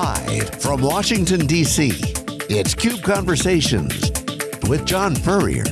Live from Washington, D.C., it's CUBE Conversations with John Furrier.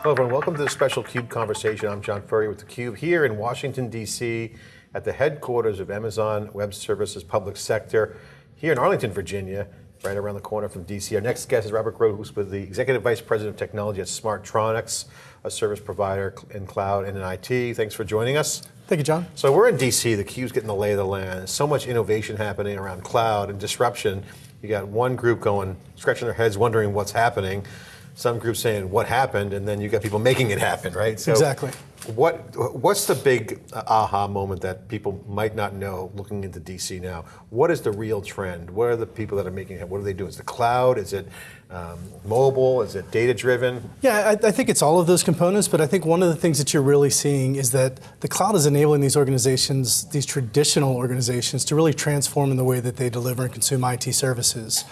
Hello everyone, welcome to the special CUBE Conversation. I'm John Furrier with theCUBE here in Washington, D.C. at the headquarters of Amazon Web Services Public Sector here in Arlington, Virginia, right around the corner from DC. Our next guest is Robert Groh, who's with the Executive Vice President of Technology at Smartronix, a service provider in cloud and in IT. Thanks for joining us. Thank you, John. So we're in DC, the CUBE's getting the lay of the land. So much innovation happening around cloud and disruption. You got one group going, scratching their heads, wondering what's happening. Some groups saying what happened, and then you got people making it happen, right? So exactly. What What's the big aha moment that people might not know looking into DC now? What is the real trend? What are the people that are making it? What are they doing? Is the cloud? Is it um, mobile? Is it data driven? Yeah, I, I, think it's all of those components, but I think one of the things that you're really seeing is that the cloud is enabling these organizations, these traditional organizations, to really transform in the way that they deliver and consume IT services.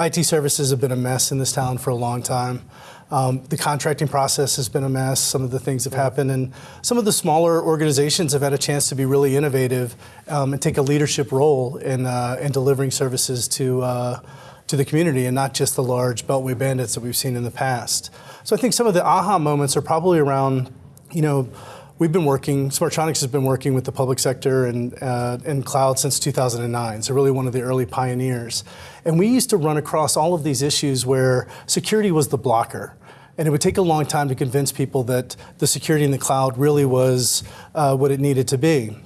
IT services have been a mess in this town for a long time. Um, the contracting process has been a mess. Some of the things have happened, and some of the smaller organizations have had a chance to be really innovative um, and take a leadership role in uh, in delivering services to uh, to the community, and not just the large beltway bandits that we've seen in the past. So I think some of the aha moments are probably around, you know We've been working, Smartronix has been working with the public sector and, uh, and cloud since 2009, so really one of the early pioneers. And we used to run across all of these issues where security was the blocker. And it would take a long time to convince people that the security in the cloud really was uh, what it needed to be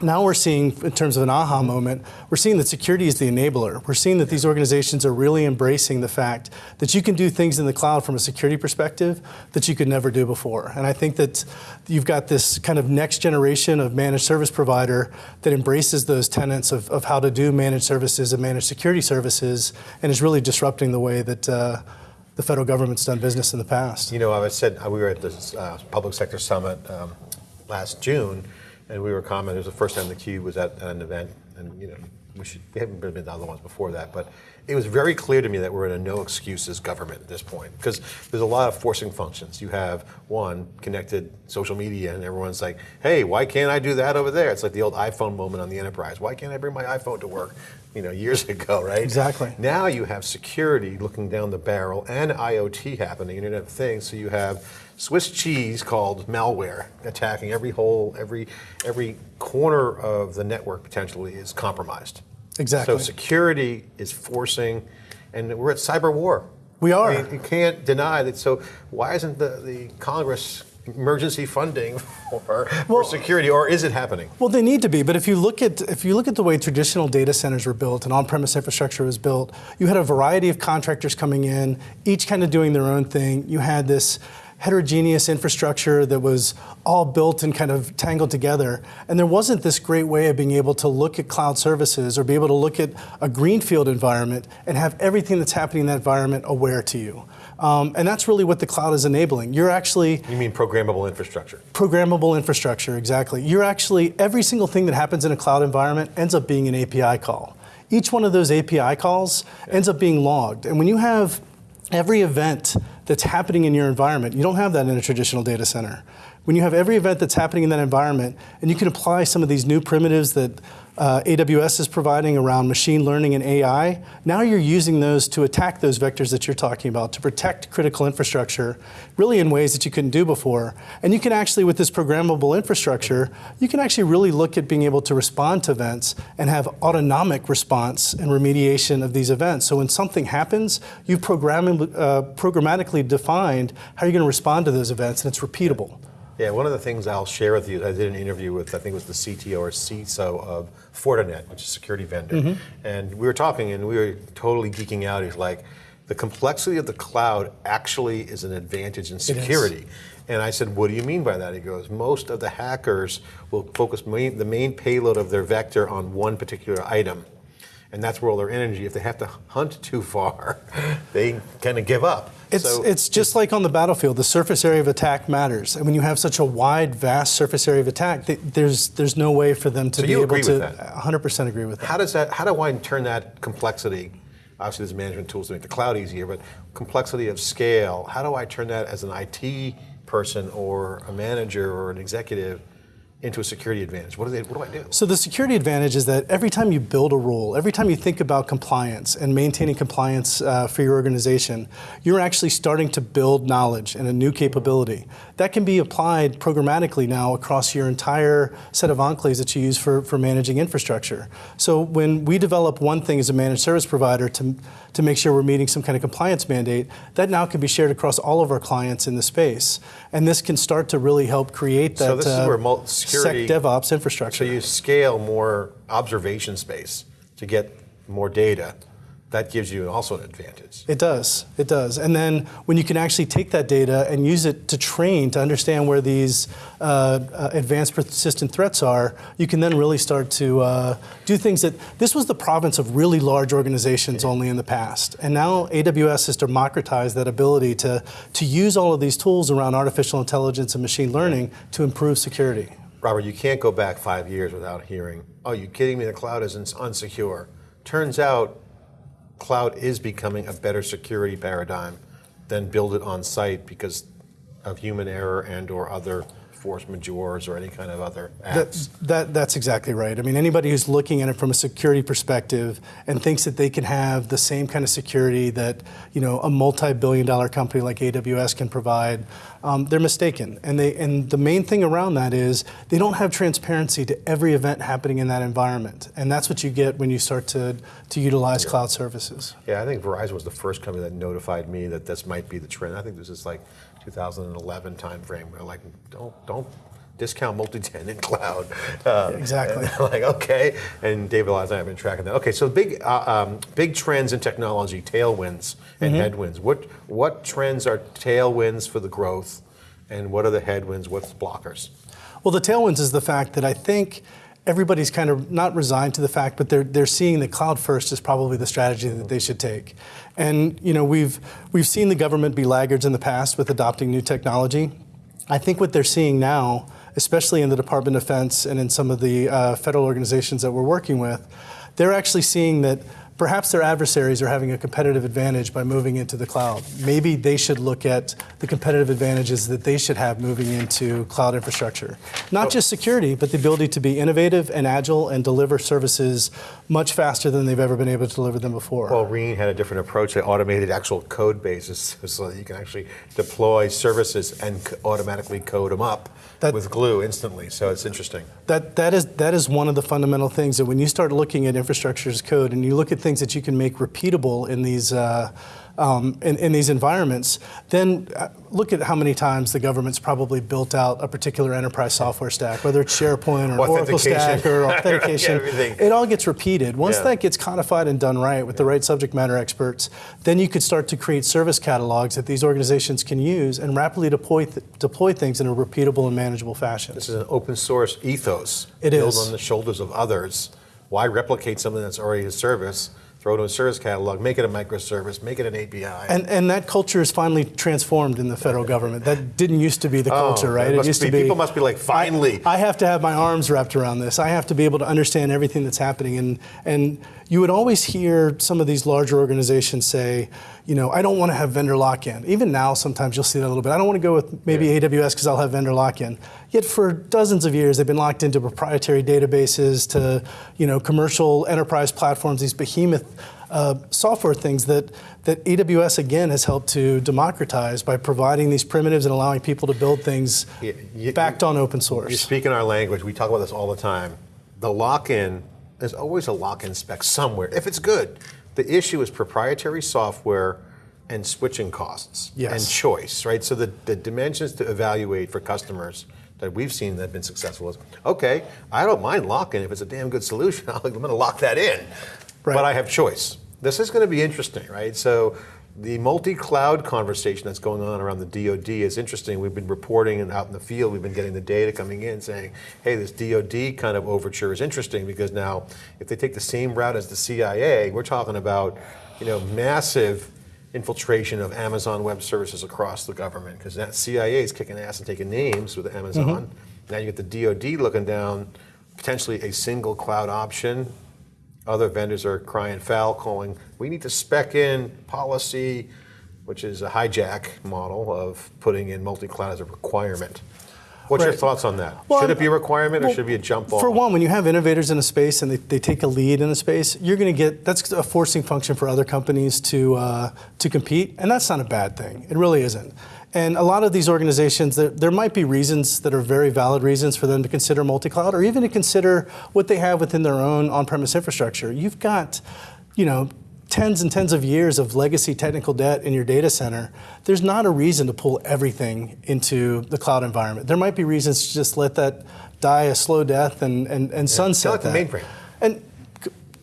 now we're seeing, in terms of an aha moment, we're seeing that security is the enabler. We're seeing that these organizations are really embracing the fact that you can do things in the cloud from a security perspective that you could never do before. And I think that you've got this kind of next generation of managed service provider that embraces those tenets of, of how to do managed services and managed security services and is really disrupting the way that uh, the federal government's done business in the past. You know, I said we were at the uh, public sector summit um, last June, and we were commenting, it was the first time the Cube was at an event, and you know, we, should, we haven't been to other ones before that, but it was very clear to me that we're in a no excuses government at this point because there's a lot of forcing functions. You have one connected social media, and everyone's like, "Hey, why can't I do that over there?" It's like the old iPhone moment on the enterprise. Why can't I bring my iPhone to work? You know, years ago, right? Exactly. Now you have security looking down the barrel and IoT happening, Internet of Things. So you have Swiss cheese called malware attacking every hole, every every corner of the network potentially is compromised. Exactly. So security is forcing, and we're at cyber war. We are. I mean, you can't deny that. So why isn't the, the Congress emergency funding for, well, for security, or is it happening? Well, they need to be. But if you look at if you look at the way traditional data centers were built and on-premise infrastructure was built, you had a variety of contractors coming in, each kind of doing their own thing. You had this heterogeneous infrastructure that was all built and kind of tangled together. And there wasn't this great way of being able to look at cloud services or be able to look at a greenfield environment and have everything that's happening in that environment aware to you. Um, and that's really what the cloud is enabling. You're actually. You mean programmable infrastructure? Programmable infrastructure, exactly. You're actually, every single thing that happens in a cloud environment ends up being an API call. Each one of those API calls yeah. ends up being logged. And when you have every event that's happening in your environment. You don't have that in a traditional data center. When you have every event that's happening in that environment, and you can apply some of these new primitives that uh, AWS is providing around machine learning and AI, now you're using those to attack those vectors that you're talking about, to protect critical infrastructure, really in ways that you couldn't do before. And you can actually, with this programmable infrastructure, you can actually really look at being able to respond to events and have autonomic response and remediation of these events. So when something happens, you've uh, programmatically defined how you're going to respond to those events, and it's repeatable. Yeah, one of the things I'll share with you, I did an interview with, I think it was the CTO or CISO of Fortinet, which is a security vendor. Mm -hmm. And we were talking and we were totally geeking out. He's like, the complexity of the cloud actually is an advantage in security. And I said, what do you mean by that? He goes, most of the hackers will focus main, the main payload of their vector on one particular item and that's where all their energy. If they have to hunt too far, they kind of give up. It's, so, it's just like on the battlefield, the surface area of attack matters. And when you have such a wide, vast surface area of attack, there's, there's no way for them to so be able to 100% agree with that. How does that, how do I turn that complexity, obviously there's management tools to make the cloud easier, but complexity of scale, how do I turn that as an IT person or a manager or an executive into a security advantage? What do they? What do I do? So the security advantage is that every time you build a rule, every time you think about compliance and maintaining compliance uh, for your organization, you're actually starting to build knowledge and a new capability. That can be applied programmatically now across your entire set of enclaves that you use for, for managing infrastructure. So when we develop one thing as a managed service provider to, to make sure we're meeting some kind of compliance mandate, that now can be shared across all of our clients in the space. And this can start to really help create that So this is uh, where mul- security- SecDevOps DevOps infrastructure. So you scale more observation space to get more data. That gives you also an advantage. It does. It does. And then when you can actually take that data and use it to train to understand where these uh, uh, advanced persistent threats are, you can then really start to uh, do things that this was the province of really large organizations only in the past. And now AWS has democratized that ability to, to use all of these tools around artificial intelligence and machine learning to improve security. Robert, you can't go back five years without hearing, oh, you kidding me? The cloud is ins- unsecure. Turns out, cloud is becoming a better security paradigm than build it on site because of human error and or other force majeures or any kind of other acts. that, that's exactly right. I mean, anybody who's looking at it from a security perspective and thinks that they can have the same kind of security that you know a multi-billion-dollar company like AWS can provide, um, they're mistaken. And they and the main thing around that is they don't have transparency to every event happening in that environment, and that's what you get when you start to to utilize cloud services. Yeah, I think Verizon was the first company that notified me that this might be the trend. I think this is like 2011 timeframe. Where like, don't don't discount multi-tenant cloud. Uh, Exactly. like okay, and David and I have been tracking that. Okay, so big uh, um, big trends in technology, tailwinds and headwinds. What what trends are tailwinds for the growth, and what are the headwinds? What's the blockers? Well, the tailwinds is the fact that I think everybody's kind of not resigned to the fact, but they're they're seeing that cloud first is probably the strategy that they should take. And you know, we've we've seen the government be laggards in the past with adopting new technology. I think what they're seeing now, especially in the Department of Defense and in some of the uh, federal organizations that we're working with, they're actually seeing that perhaps their adversaries are having a competitive advantage by moving into the cloud. Maybe they should look at the competitive advantages that they should have moving into cloud infrastructure. Not just security, but the ability to be innovative and agile and deliver services much faster than they've ever been able to deliver them before. Well, Reen had a different approach. They automated actual code bases so that you can actually deploy services and automatically code them up That- with glue instantly. So it's interesting. That, that, is, that is one of the fundamental things that when you start looking at infrastructure as code and you look at things that you can make repeatable in these, uh, um, in, in these environments, then uh, look at how many times the government's probably built out a particular enterprise software stack, whether it's SharePoint or Oracle stack or authentication. it all gets repeated. Once Yeah. that gets codified and done right with the right subject matter experts, then you could start to create service catalogs that these organizations can use and rapidly deploy, th- deploy things in a repeatable and manageable fashion. This is an open source ethos It built is. on the shoulders of others. Why replicate something that's already a service? Throw it in a service catalog, make it a microservice, make it an API. And, and that culture is finally transformed in the federal government. That didn't used to be the oh, culture, Oh, right? It used be- to be. people must be like, finally. I, I have to have my arms wrapped around this. I have to be able to understand everything that's happening. And, and you would always hear some of these larger organizations say, you know, I don't want to have vendor lock in. Even now, sometimes you'll see that a little bit. I don't want to go with maybe Yeah. AWS because I'll have vendor lock in. Yet for dozens of years, they've been locked into proprietary databases, to you know, commercial enterprise platforms, these behemoth uh, software things that, that AWS again has helped to democratize by providing these primitives and allowing people to build things You- you- backed on open source. You speak in our language. We talk about this all the time. The lock-in, there's always a lock-in spec somewhere, if it's good. The issue is proprietary software and switching costs Yes. and choice, right? So the, the dimensions to evaluate for customers that we've seen that have been successful is, okay, I don't mind lock-in if it's a damn good solution. I'm going to lock that in, Right. but I have choice. This is going to be interesting, right? So the multi-cloud conversation that's going on around the DoD is interesting. We've been reporting and out in the field, we've been getting the data coming in saying, hey, this DoD kind of overture is interesting because now if they take the same route as the CIA, we're talking about, you know, massive infiltration of Amazon Web Services across the government because that CIA is kicking ass and taking names with Amazon. Mm-hmm. Now you get the DoD looking down, potentially a single cloud option. Other vendors are crying foul, calling, we need to spec in policy, which is a hijack model of putting in multi-cloud as a requirement. What's your thoughts on that? Well, should it be a requirement or well, should it be a jump ball? For one, when you have innovators in a space and they, they take a lead in a space, you're going to get that's a forcing function for other companies to uh, to compete, and that's not a bad thing. It really isn't. And a lot of these organizations, there, there might be reasons that are very valid reasons for them to consider multi-cloud, or even to consider what they have within their own on-premise infrastructure. You've got, you know, tens and tens of years of legacy technical debt in your data center, there's not a reason to pull everything into the cloud environment. There might be reasons to just let that die a slow death and, and, and sunset like the that. mainframe. And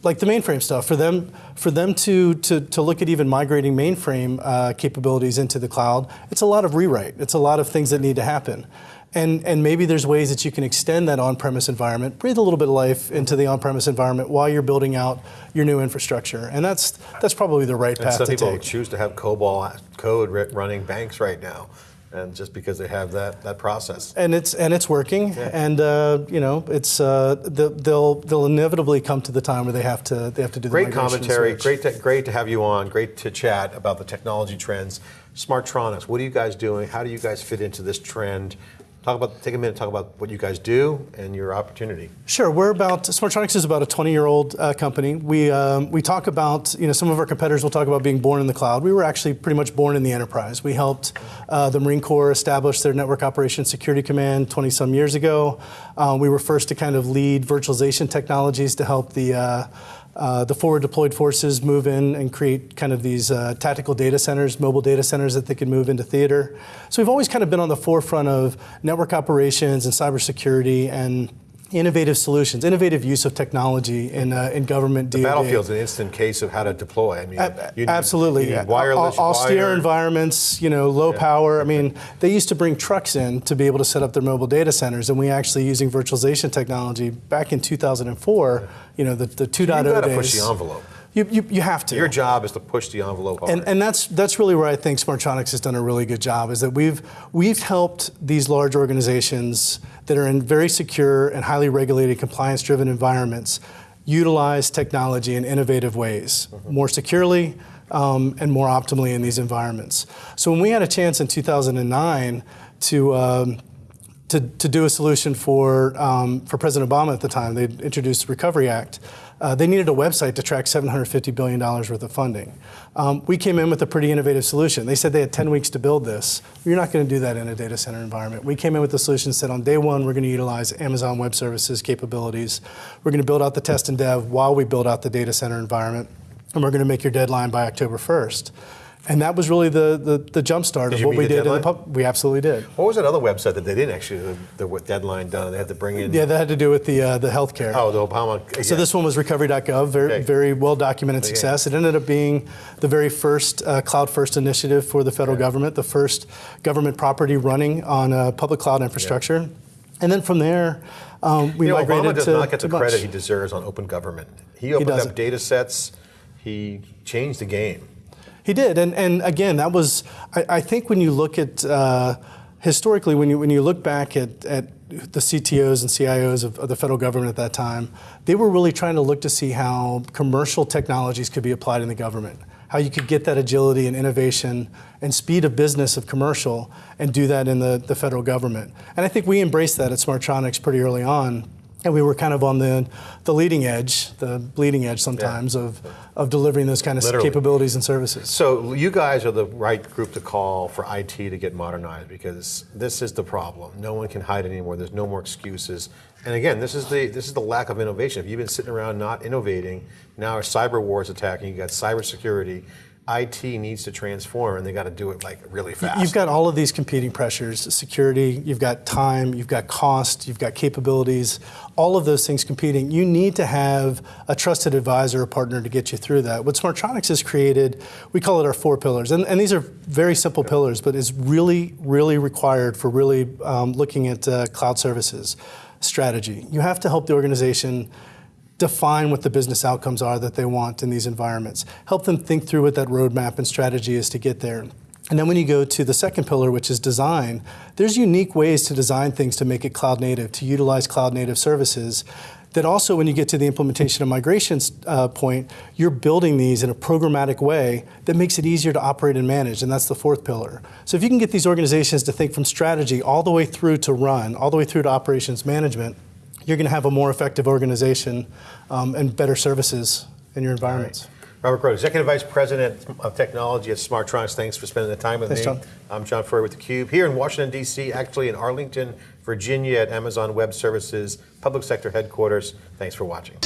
like the mainframe stuff, for them, for them to, to, to look at even migrating mainframe uh, capabilities into the cloud, it's a lot of rewrite. It's a lot of things that need to happen. And, and maybe there's ways that you can extend that on-premise environment, breathe a little bit of life into the on-premise environment while you're building out your new infrastructure. And that's, that's probably the right and path some people choose to have COBOL code running banks right now, and just because they have that, that process. and it's and it's working, and uh, you know it's uh, the- they'll they'll inevitably come to the time where they have to they have to do the Great commentary. switch. Great, to, great to have you on. Great to chat about the technology trends. Smartronix. What are you guys doing? How do you guys fit into this trend? Talk about. Take a minute. Talk about what you guys do and your opportunity. Sure, we're about Smartronix is about a 20-year-old uh, company. We um, we talk about you know some of our competitors will talk about being born in the cloud. We were actually pretty much born in the enterprise. We helped uh, the Marine Corps establish their Network Operations Security Command 20 some years ago. Uh, we were first to kind of lead virtualization technologies to help the uh, the forward deployed forces move in and create kind of these uh, tactical data centers, mobile data centers that they can move into theater. So we've always kind of been on the forefront of network operations and cybersecurity and innovative solutions, innovative use of technology in, uh, in government. The DoD. Babillfield's an instant case of how to deploy. I mean, A- you need- Absolutely. you need wireless, Au- austere wire. environments, you know, low power. I mean, they used to bring trucks in to be able to set up their mobile data centers, and we actually using virtualization technology back in 2004. You know, the the 2.0 You got to push the envelope. You, you, you have to. Your job is to push the envelope hard. And, and that's that's really where I think Smartronix has done a really good job. Is that we've we've helped these large organizations that are in very secure and highly regulated, compliance-driven environments utilize technology in innovative ways, more securely um, and more optimally in these environments. So when we had a chance in 2009 to um, to, to do a solution for, um, for President Obama at the time. They introduced the Recovery Act. Uh, they needed a website to track $750 billion worth of funding. Um, we came in with a pretty innovative solution. They said they had 10 weeks to build this. You're not going to do that in a data center environment. We came in with a solution that said on day one, we're going to utilize Amazon Web Services capabilities. We're going to build out the test and dev while we build out the data center environment. And we're going to make your deadline by October 1st. And that was really the, the, the jump start of what we did in the pub. We absolutely did. what was that other website that they didn't actually the, the deadline done? They had to bring in. Yeah, that had to do with the uh, the healthcare. Oh, the Obama. So this one was recovery.gov, very, Okay. very well documented success. It ended up being the very first uh, cloud first initiative for the federal government, the first government property running on uh, public cloud infrastructure. And then from there, um, we You know, migrated Obama does to, not get the credit much. he deserves on open government. He opened doesn't. up data sets. He changed the game. He did, and and again, that was I, I think when you look at uh, historically, when you when you look back at, at the CTOs and CIOs of, of the federal government at that time, they were really trying to look to see how commercial technologies could be applied in the government, how you could get that agility and innovation and speed of business of commercial and do that in the, the federal government. And I think we embraced that at Smartronix pretty early on. And we were kind of on the, the leading edge, the bleeding edge sometimes of, of delivering those kind of Literally. capabilities and services. So you guys are the right group to call for IT to get modernized because this is the problem. No one can hide anymore. There's no more excuses. And again, this is the this is the lack of innovation. If you've been sitting around not innovating, now cyber war is attacking. You got cybersecurity. IT needs to transform, and they got to do it like really fast. You've got all of these competing pressures security, you've got time, you've got cost, you've got capabilities, all of those things competing. You need to have a trusted advisor or partner to get you through that. What Smartronix has created, we call it our four pillars. And, and these are very simple pillars, but is really, really required for really um, looking at uh, cloud services strategy. You have to help the organization define what the business outcomes are that they want in these environments. Help them think through what that roadmap and strategy is to get there. And then when you go to the second pillar, which is design, there's unique ways to design things to make it cloud native, to utilize cloud native services. that also when you get to the implementation and migrations uh, point, you're building these in a programmatic way that makes it easier to operate and manage, and that's the fourth pillar. So if you can get these organizations to think from strategy all the way through to run, all the way through to operations management, you're going to have a more effective organization um, and better services in your environments. Robert Groh, Executive Vice President of Technology at Smartronix. Thanks for spending the time with Thanks, me. John. I'm John Furrier with theCUBE, here in Washington, D.C., actually in Arlington, Virginia at Amazon Web Services Public Sector Headquarters. Thanks for watching.